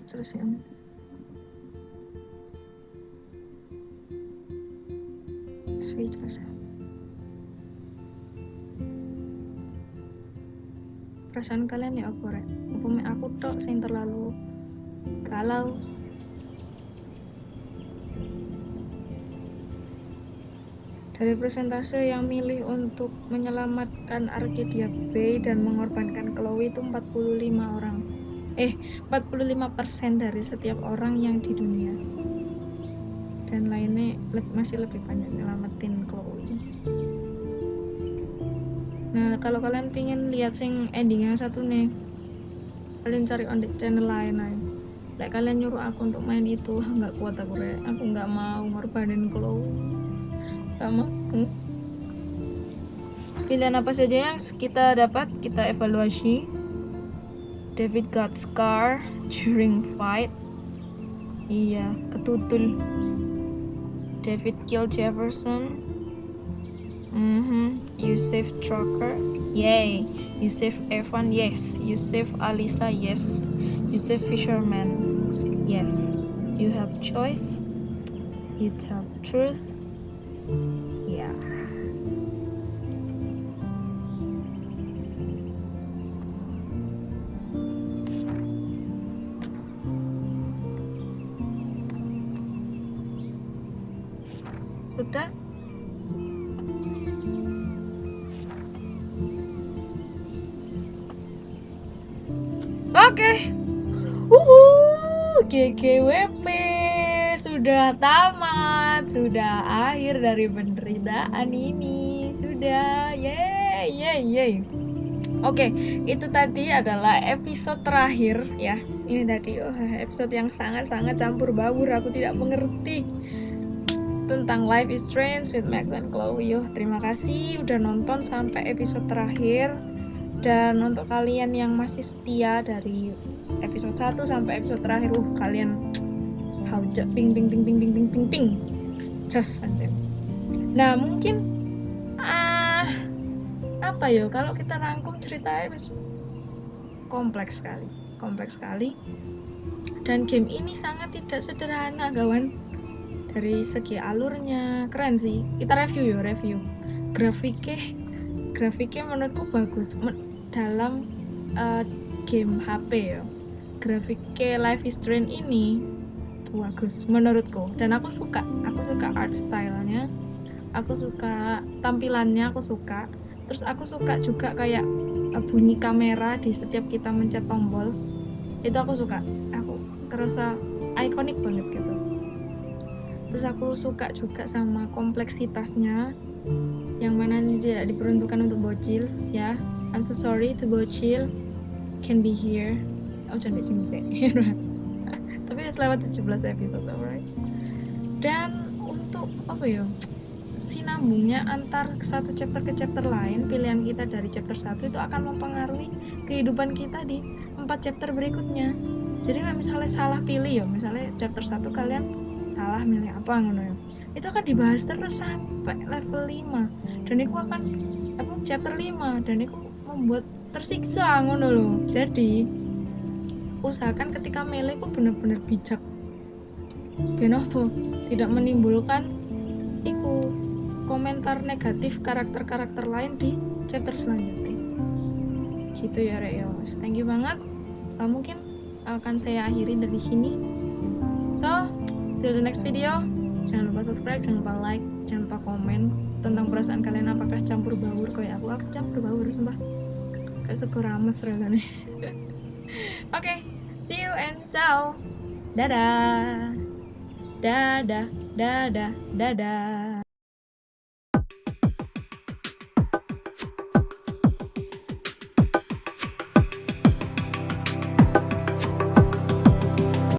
aku speechless perasaan kalian ya apa rek? Apa aku tok sing terlalu galau. Dari persentase yang milih untuk menyelamatkan Arcadia Bay dan mengorbankan Chloe itu 45 orang eh 45% dari setiap orang yang di dunia. Dan lainnya masih lebih banyak nyelamatin Chloe. Nah kalau kalian pingin lihat sing ending yang satu nih kalian cari on the channel lain aja. Like kalian nyuruh aku untuk main itu nggak kuat aku rek. Aku nggak mau ngorbanin Chloe. Nggak mau. Pilihan apa saja yang kita dapat kita evaluasi David got scar during fight iya ketutul David killed Jefferson Mm-hmm. You save Trucker. Yay. You save Evan. Yes. You save Alisa. Yes. You save Fisherman. Yes. You have choice. You tell the truth. GGWP sudah tamat, sudah akhir dari penderitaan ini. Sudah. Yeay, yeay, yeay. Oke, itu tadi adalah episode terakhir ya. Ini tadi oh, episode yang sangat-sangat campur baur. Aku tidak mengerti tentang Life is Strange with Max and Chloe. Yo, terima kasih udah nonton sampai episode terakhir. Dan untuk kalian yang masih setia dari episode 1 sampai episode terakhir, uh kalian haujat ping ping ping ping ping ping ping ping. Just anjir. Nah, mungkin ah apa ya kalau kita rangkum ceritanya wis kompleks sekali, kompleks sekali. Dan game ini sangat tidak sederhana, kawan. Dari segi alurnya keren sih. Kita review ya, review. Grafiknya grafiknya menurutku bagus dalam uh, game HP ya grafiknya Life is Strange ini bagus menurutku. Dan aku suka aku suka art stylenya. Aku suka tampilannya aku suka. Terus aku suka juga kayak uh, bunyi kamera di setiap kita mencet tombol. Itu aku suka. Aku kerasa ikonik banget gitu. Terus aku suka juga sama kompleksitasnya. Yang mana tidak diperuntukkan untuk bocil ya. I'm so sorry to bocil. Can be here oh jangan di sini sih. Tapi sudah lewat 17 episode alright. Dan untuk apa ya sinambungnya antar satu chapter ke chapter lain pilihan kita dari chapter 1 itu akan mempengaruhi kehidupan kita di empat chapter berikutnya. Jadi kalau misalnya salah pilih ya misalnya chapter 1 kalian salah milih apa ngono ya. Itu akan dibahas terus sampai level 5 dan itu akan apa chapter 5 dan itu membuat tersiksa ngono loh. Jadi usahakan ketika milih kok bener-bener bijak. Ben apa tidak menimbulkan iku komentar negatif karakter-karakter lain di chapter selanjutnya. Gitu ya Rek ya thank you banget. Uh, mungkin akan saya akhiri dari sini. So till the next video. Jangan lupa subscribe jangan lupa like jangan lupa komen tentang perasaan kalian. Apakah campur baur? Kayak aku aku campur baur sumpah. Kayak suka rames rasanya oke okay, see you and ciao. Dadah. Dadah dadah dadah